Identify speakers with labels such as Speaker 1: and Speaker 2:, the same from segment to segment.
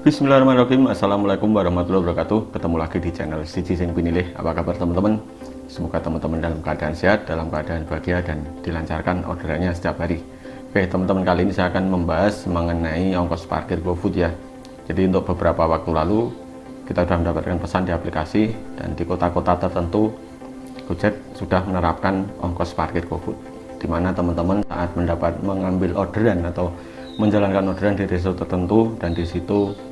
Speaker 1: Bismillahirrahmanirrahim. Assalamualaikum warahmatullahi wabarakatuh. Ketemu lagi di channel Siji Pinilih. Apa kabar teman-teman? Semoga teman-teman dalam keadaan sehat Dalam keadaan bahagia dan dilancarkan orderannya setiap hari. Oke teman-teman kali ini saya akan membahas mengenai ongkos parkir GoFood ya. Jadi untuk beberapa waktu lalu Kita sudah mendapatkan pesan di aplikasi Dan di kota-kota tertentu Gojek sudah menerapkan ongkos parkir GoFood Di mana teman-teman saat mendapat mengambil orderan atau menjalankan orderan di resto tertentu dan di situ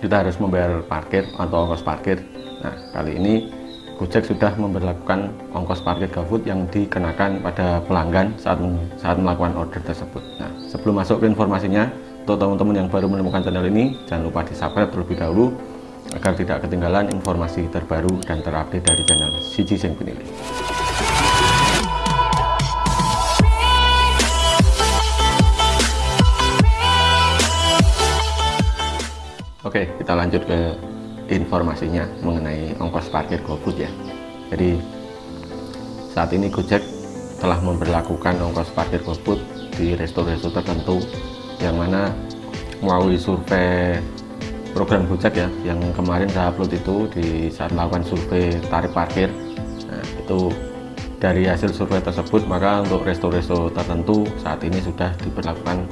Speaker 1: kita harus membayar parkir atau ongkos parkir. Nah kali ini Gojek sudah memperlakukan ongkos parkir GoFood yang dikenakan pada pelanggan saat saat melakukan order tersebut. Nah sebelum masuk ke informasinya untuk teman-teman yang baru menemukan channel ini jangan lupa di subscribe terlebih dahulu agar tidak ketinggalan informasi terbaru dan terupdate dari channel Siji Sing Pinilih Oke, kita lanjut ke informasinya mengenai ongkos parkir GoFood ya. Jadi saat ini Gojek telah memperlakukan ongkos parkir GoFood di resto-resto tertentu yang mana melalui survei program Gojek ya yang kemarin saya upload itu di saat melakukan survei tarif parkir nah, itu dari hasil survei tersebut maka untuk resto-resto tertentu saat ini sudah diberlakukan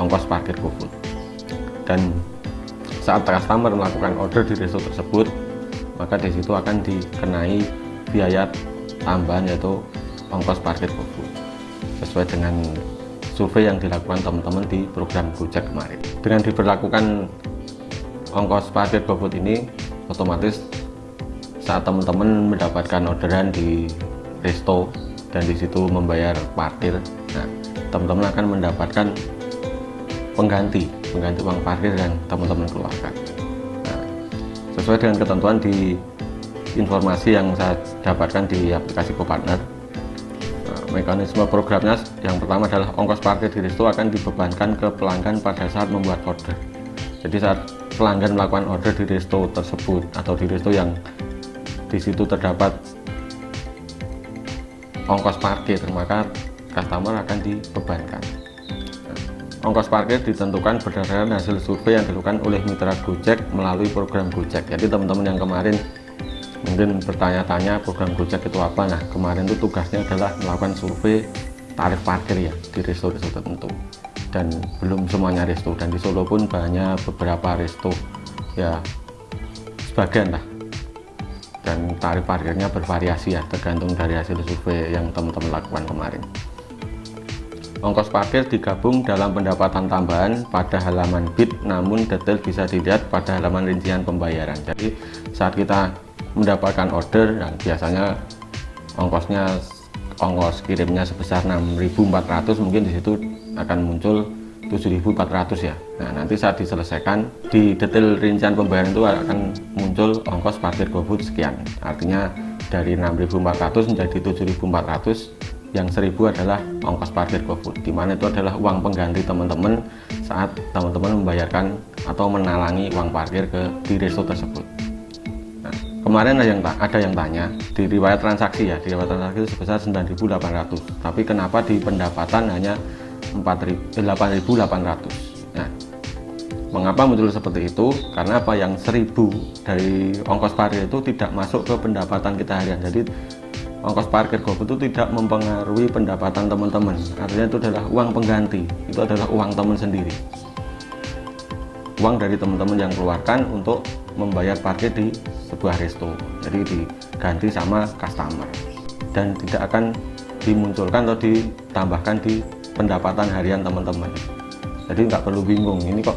Speaker 1: ongkos parkir GoFood dan saat customer melakukan order di resto tersebut maka di situ akan dikenai biaya tambahan yaitu ongkos parkir GoFood sesuai dengan survei yang dilakukan teman-teman di program Gojek kemarin. Dengan diberlakukan ongkos parkir GoFood ini otomatis saat teman-teman mendapatkan orderan di resto dan di situ membayar parkir nah teman-teman akan mendapatkan pengganti pengganti uang parkir yang teman-teman keluarkan nah, sesuai dengan ketentuan di informasi yang saya dapatkan di aplikasi GoPartner nah, mekanisme programnya yang pertama adalah ongkos parkir di resto akan dibebankan ke pelanggan pada saat membuat order. Jadi saat pelanggan melakukan order di resto tersebut atau di resto yang di situ terdapat ongkos parkir maka customer akan dibebankan ongkos parkir ditentukan berdasarkan hasil survei yang dilakukan oleh mitra Gojek melalui program Gojek. Jadi teman-teman yang kemarin mungkin bertanya-tanya program Gojek itu apa. Nah kemarin itu tugasnya adalah melakukan survei tarif parkir ya di resto-resto tertentu. Dan belum semuanya resto. Dan di Solo pun banyak beberapa resto ya sebagian lah. Dan tarif parkirnya bervariasi ya tergantung dari hasil survei yang teman-teman lakukan kemarin Ongkos parkir digabung dalam pendapatan tambahan pada halaman bid namun detail bisa dilihat pada halaman rincian pembayaran. Jadi saat kita mendapatkan order dan biasanya ongkosnya ongkos kirimnya sebesar 6.400 mungkin di situ akan muncul 7.400 ya. Nah, nanti saat diselesaikan di detail rincian pembayaran itu akan muncul ongkos parkir GoFood sekian. Artinya dari 6.400 menjadi 7.400 yang seribu adalah ongkos parkir GoFood di mana itu adalah uang pengganti teman-teman saat teman-teman membayarkan atau menalangi uang parkir ke di resto tersebut. Nah, kemarin ada yang ada yang tanya di riwayat transaksi ya di riwayat transaksi sebesar 9.800 tapi kenapa di pendapatan hanya 8.800 nah mengapa muncul seperti itu? Karena apa? Yang 1000 dari ongkos parkir itu tidak masuk ke pendapatan kita harian. Jadi ongkos parkir GoFood itu tidak mempengaruhi pendapatan teman-teman. Artinya itu adalah uang pengganti. Itu adalah uang teman sendiri. Uang dari teman-teman yang keluarkan untuk membayar parkir di sebuah resto. Jadi diganti sama customer. Dan tidak akan dimunculkan atau ditambahkan di pendapatan harian teman-teman. Jadi nggak perlu bingung ini kok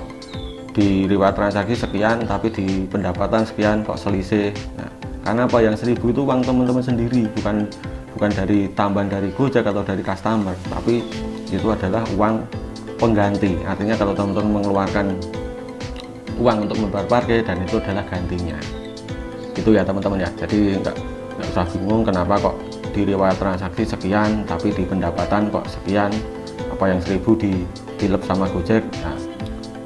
Speaker 1: di riwayat transaksi sekian tapi di pendapatan sekian kok selisih. Nah, karena apa? Yang seribu itu uang teman-teman sendiri bukan bukan dari tambahan dari Gojek atau dari customer. Tapi itu adalah uang pengganti. Artinya kalau teman-teman mengeluarkan uang untuk membayar parkir dan itu adalah gantinya. Itu ya teman-teman ya. Jadi enggak, usah bingung kenapa kok di riwayat transaksi sekian tapi di pendapatan kok sekian. Apa yang seribu di dilep sama Gojek? Nah,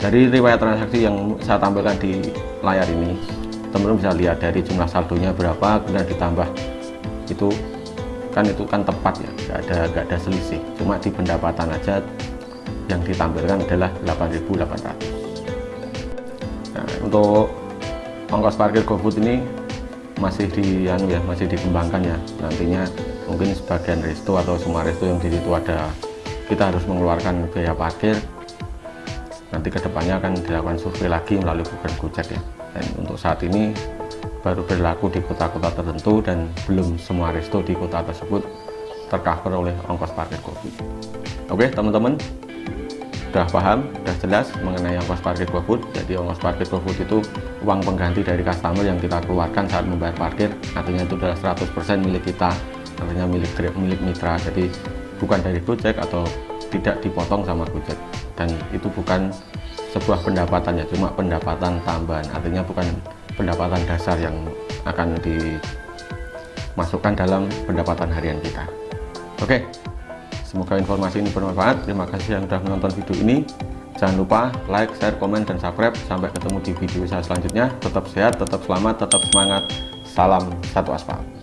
Speaker 1: dari riwayat transaksi yang saya tampilkan di layar ini teman-teman bisa lihat dari jumlah saldonya berapa kemudian ditambah. Itu kan itu kan tepat ya nggak ada nggak ada selisih. Cuma di pendapatan aja yang ditampilkan adalah 8.800 nah, untuk ongkos parkir GoFood ini masih di anu ya masih dikembangkan ya. Nantinya mungkin sebagian resto atau semua resto yang di situ ada kita harus mengeluarkan biaya parkir. Nanti ke depannya akan dilakukan survei lagi melalui program Gojek ya dan untuk saat ini baru berlaku di kota-kota tertentu dan belum semua resto di kota tersebut tercover oleh ongkos parkir GoFood oke teman-teman sudah paham, sudah jelas mengenai ongkos parkir GoFood. Jadi ongkos parkir GoFood itu uang pengganti dari customer yang kita keluarkan saat membayar parkir. Artinya itu adalah 100% milik kita, artinya milik milik mitra. Jadi bukan dari Gojek atau tidak dipotong sama Gojek. Dan itu bukan sebuah pendapatan ya, cuma pendapatan tambahan. Artinya bukan pendapatan dasar yang akan dimasukkan dalam pendapatan harian kita. Oke, Semoga informasi ini bermanfaat. Terima kasih yang sudah menonton video ini. Jangan lupa like, share, komen, dan subscribe. Sampai ketemu di video saya selanjutnya. Tetap sehat, tetap selamat, tetap semangat. Salam satu aspal.